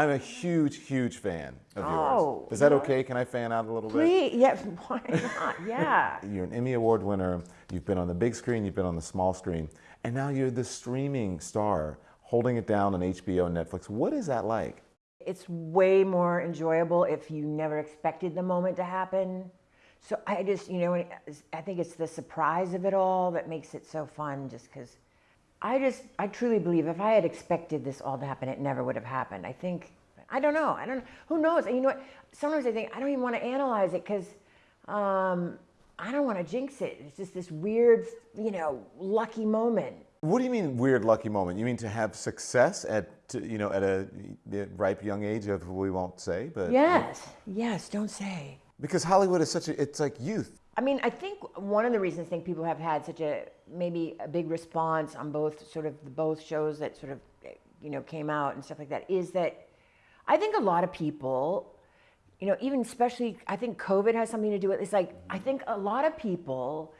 I'm a huge, huge fan of Oh, yours. Is that okay? Can I fan out a little bit? Please, yeah, why not? Yeah. You're an Emmy Award winner. You've been on the big screen, you've been on the small screen, and now you're the streaming star holding it down on HBO and Netflix. What is that like? It's way more enjoyable if you never expected the moment to happen. So I just, you know, I think it's the surprise of it all that makes it so fun just because I just, I truly believe if I had expected this all to happen, it never would have happened. I think, I don't know. I don't, know, who knows? And you know what? Sometimes I think I don't even want to analyze it because um, I don't want to jinx it. It's just this weird, you know, lucky moment. What do you mean weird lucky moment? You mean to have success at you know at a ripe young age of we won't say, but yes, yes, don't say. Because Hollywood is such a it's like youth. I mean, I think one of the reasons I think people have had such a maybe a big response on both sort of the both shows that sort of you know came out and stuff like that is that I think a lot of people, you know, even especially I think COVID has something to do with. it. It's like I think a lot of people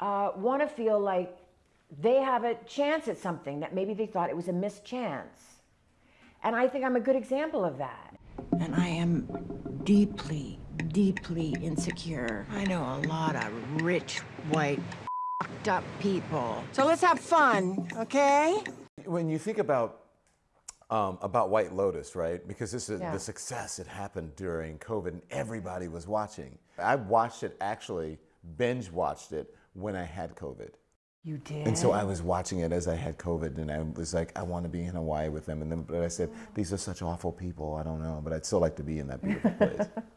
uh, want to feel like they have a chance at something that maybe they thought it was a missed chance. And I think I'm a good example of that. And I am deeply, deeply insecure. I know a lot of rich, white, up people. So let's have fun, okay? When you think about um, about White Lotus, right? Because this is Yeah. the success it happened during COVID and everybody was watching. I watched it actually, binge watched it when I had COVID. You did. And so I was watching it as I had COVID, and I was like, I want to be in Hawaii with them. And then, but I said, these are such awful people. I don't know, but I'd still like to be in that beautiful place.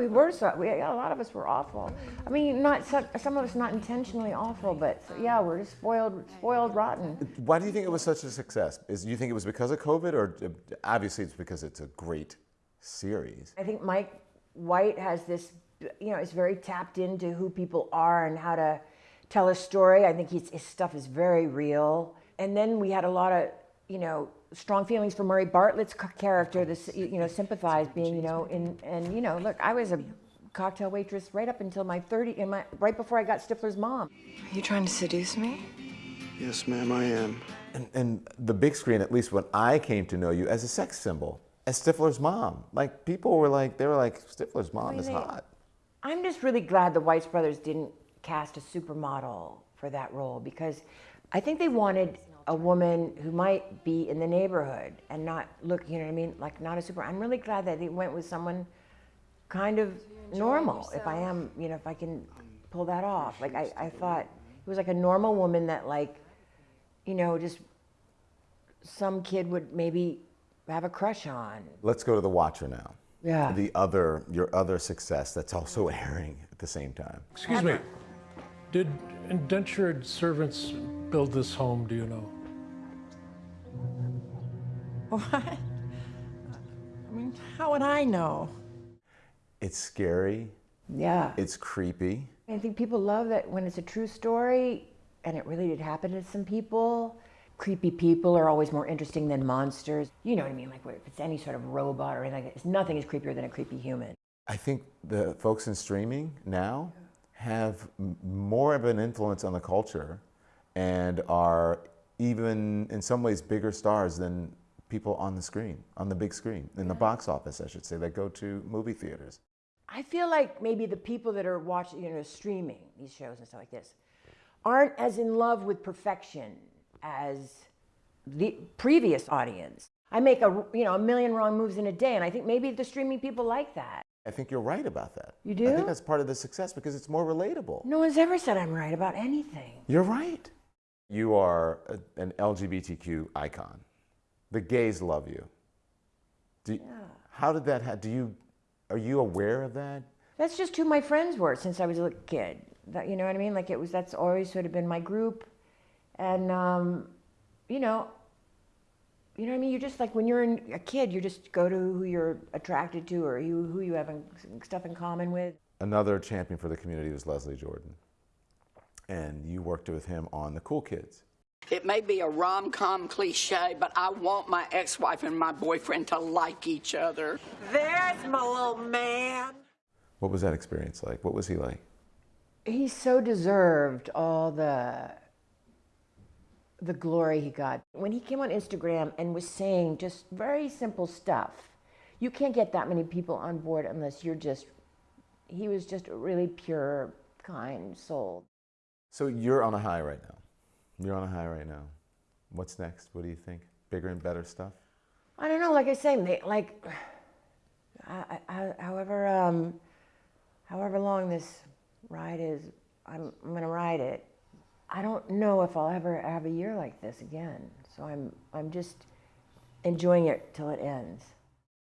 Yeah, we were so. We, a lot of us were awful. I mean, not some, some of us not intentionally awful, but yeah, we're just spoiled, spoiled rotten. Why do you think it was such a success? Is you think it was because of COVID, or uh, obviously it's because it's a great series? I think Mike White has this, you know, is very tapped into who people are and how to tell a story. I think he's, his stuff is very real. And then we had a lot of, you know, strong feelings for Murray Bartlett's character, this, you know, sympathize being, you know, in, and, you know, look, I was a cocktail waitress right up until my 30, in my, right before I got Stifler's mom. Are you trying to seduce me? Yes, ma'am, I am. And, and the big screen, at least when I came to know you, as a sex symbol, as Stifler's mom. Like people were like, they were like, Stifler's mom is they- hot. I'm just really glad the Weitz brothers didn't cast a supermodel for that role because I think they wanted a woman who might be in the neighborhood and not look, you know what I mean, like not a super. I'm really glad that they went with someone kind of normal. If I am, you know, if I can pull that off. Like I, I thought it was like a normal woman that like, you know, just some kid would maybe have a crush on. Let's go to The Watcher now. Yeah. The other, your other success that's also airing at the same time. Excuse me. Did indentured servants build this home, do you know? What? I mean, how would I know? It's scary. Yeah. It's creepy. I think people love that when it's a true story and it really did happen to some people. Creepy people are always more interesting than monsters. You know what I mean? Like if it's any sort of robot or anything like that, nothing is creepier than a creepy human. I think the folks in streaming now have more of an influence on the culture and are even in some ways bigger stars than people on the screen, on the big screen, in the mm-hmm. box office, I should say, that go to movie theaters. I feel like maybe the people that are watching, you know, streaming these shows and stuff like this aren't as in love with perfection as the previous audience. I make a, you know, a million wrong moves in a day, and I think maybe the streaming people like that. I think you're right about that. You do? I think that's part of the success because it's more relatable. No one's ever said I'm right about anything. You're right. You are a, an LGBTQ icon. The gays love you. Do, How did that happen? Do you, are you aware of that? That's just who my friends were since I was a little kid. That, you know what I mean? Like it was, that's always sort of been my group. And, um, you know, you know what I mean? You're just like when you're in, a kid, you just go to who you're attracted to or you, who you have in, stuff in common with. Another champion for the community was Leslie Jordan. And you worked with him on The Cool Kids. It may be a rom com cliche, but I want my ex wife and my boyfriend to like each other. There's my little man. What was that experience like? What was he like? He so deserved all the the glory he got. When he came on Instagram and was saying just very simple stuff, you can't get that many people on board unless you're just. He was just a really pure, kind soul. So you're on a high right now. You're on a high right now. What's next? What do you think? Bigger and better stuff? I don't know. Like I say, like, however, um, however long this ride is, I'm, I'm gonna ride it. I don't know if I'll ever have a year like this again. So I'm, I'm just enjoying it till it ends.